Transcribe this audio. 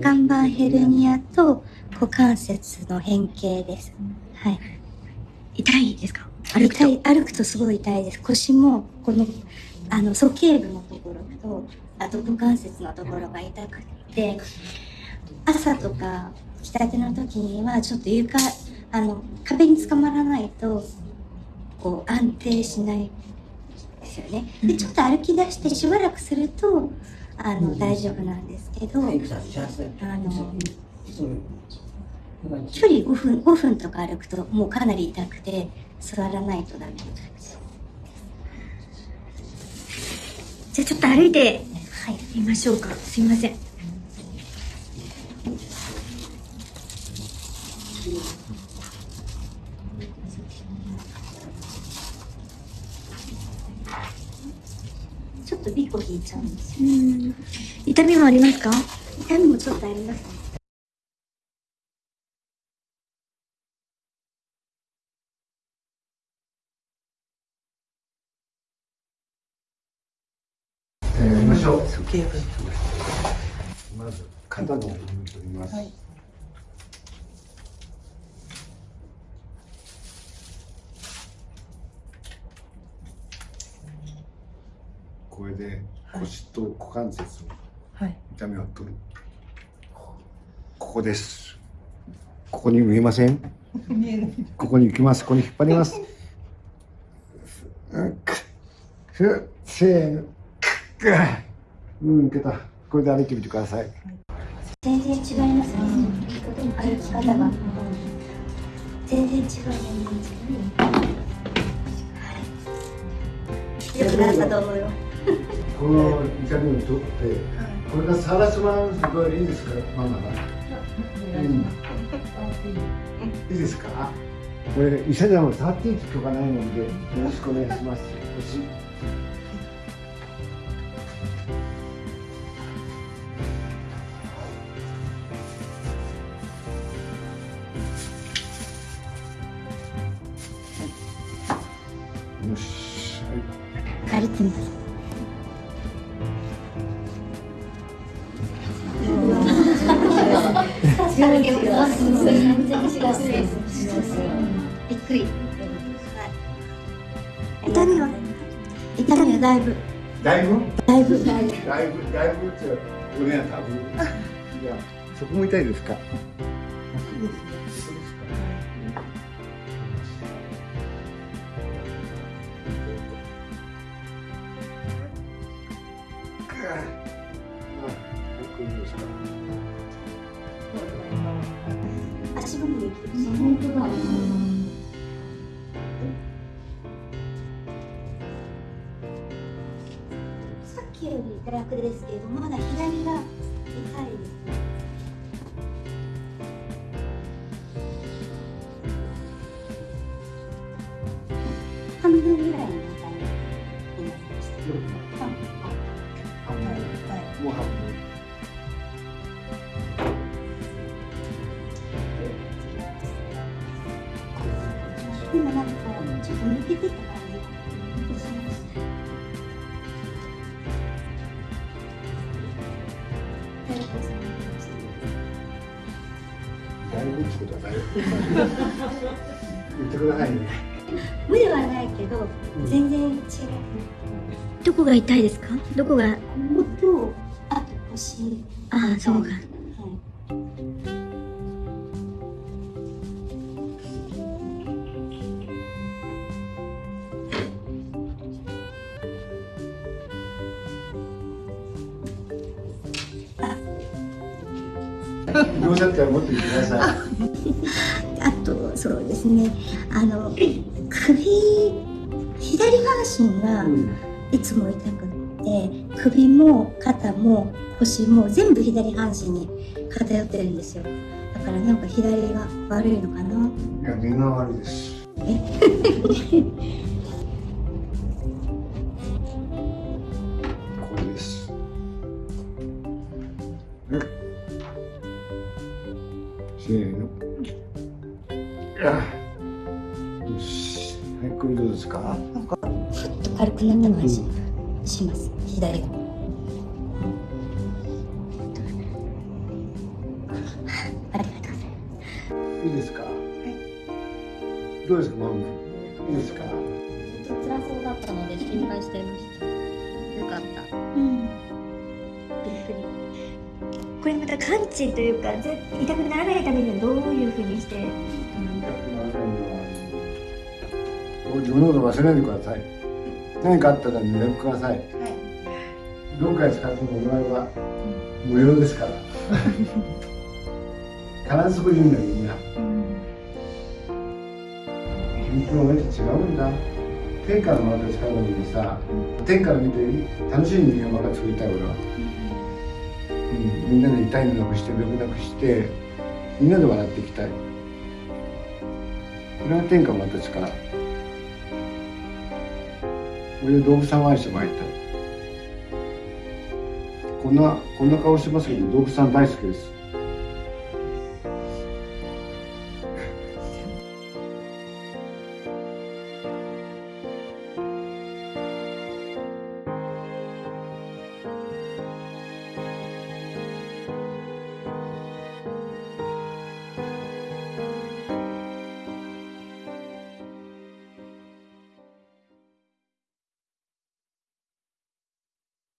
岩盤ヘルニアと股関節の変形です。はい。痛いですか？歩くと歩くとすごい痛いです。腰も、この、あの、鼠径部のところと、あと股関節のところが痛くて、朝とか、起きたての時には、ちょっと床、あの、壁につかまらないと、こう、安定しないですよね。で、ちょっと歩き出してしばらくすると、あの、大丈夫なんですけど、あの、距離5分、5分とか歩くともうかなり痛くて、座らないとダメじゃあちょっと歩いてみましょうか。すいません。っとビコ引いちゃうんですよ。痛みもありますか？痛みもちょっとありますね。しょう。まず肩の部分取ります。はい、これで腰と股関節の痛みを取る。ここです。ここに見えません？ここに行きます。ここに引っ張ります。せーの。うん、いけた。これで歩いてみてください。全然違いますね。歩き方が。全然違う。よくなったと思うよ。この痛みを取って、これがサラスマンすごいいいですか、ママが。うん、いいですか？これ医者でも触っていい許可ないので、よろしくお願いします。よし、はい、歩いてみます。びっくり。痛みは。痛みはだいぶ。だいぶ？だいぶ。だいぶ。だいぶ。だいぶ。俺は多分。いや、そこも痛いですか？できる本当だ。さっきより楽ですけれどまだ左が痛いですね。半分ぐらいの痛みに。もう半分。た感じがします。だいぶってことはだいぶ。言ってくださいね。無ではないけど、全然違う。どこが痛いですか？どこが？こことあと腰。ああ、そうか。どうだったら持ってください。あとそうですね。あの首左半身がいつも痛くて、首も肩も腰も全部左半身に偏ってるんですよ。だからなんか左が悪いのかな。いやみんな悪いです。え？はい、これどうですか？なんか、ふっと軽くなった感じ、します。左が。ありがとうございますいいですか？どうですかマム？いいですか？ずっと辛そうだったので心配していました。よかった。うんびっくり。これまた完治というかぜ痛くならないためにはどういうふうにして自分のこと忘れないでください。何かあったら連絡ください、どっかで使ってもお前は無料ですから。必ずそこにいるんだよみんな。君と俺って違うんだ。天下のもので使うのにさ天から見て楽しい人間ばっか作りたい俺は、うん、みんなで痛いのなくして病気なくしてみんなで笑っていきたい。これが天下の私から俺は動物さんを愛してもらいたい。こんなこんな顔してますけど動物さん大好きです。